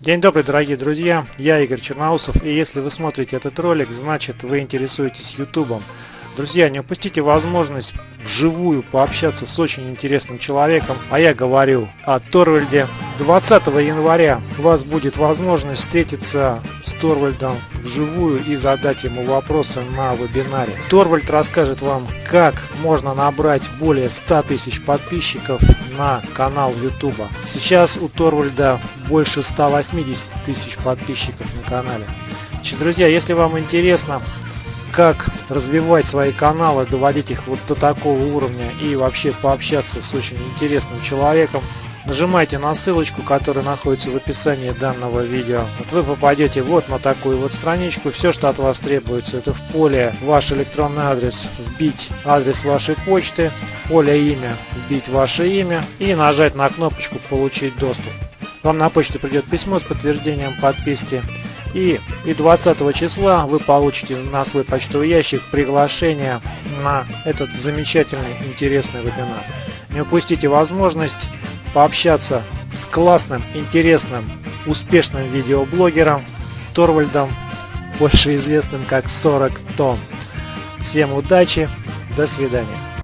День добрый, дорогие друзья, я Игорь Черноусов, и если вы смотрите этот ролик, значит вы интересуетесь ютубом. Друзья, не упустите возможность вживую пообщаться с очень интересным человеком, а я говорю о Торвальде. 20 января у вас будет возможность встретиться с Торвальдом вживую и задать ему вопросы на вебинаре. Торвальд расскажет вам, как можно набрать более 100 тысяч подписчиков на канал YouTube. Сейчас у Торвальда больше 180 тысяч подписчиков на канале. Друзья, если вам интересно как развивать свои каналы, доводить их вот до такого уровня и вообще пообщаться с очень интересным человеком, нажимайте на ссылочку, которая находится в описании данного видео. Вот вы попадете вот на такую вот страничку. Все, что от вас требуется, это в поле ваш электронный адрес вбить адрес вашей почты, в поле имя вбить ваше имя и нажать на кнопочку «Получить доступ». Вам на почту придет письмо с подтверждением подписки и, и 20 числа вы получите на свой почтовый ящик приглашение на этот замечательный интересный вебинар. Не упустите возможность пообщаться с классным, интересным, успешным видеоблогером Торвальдом, больше известным как 40 тонн. Всем удачи, до свидания.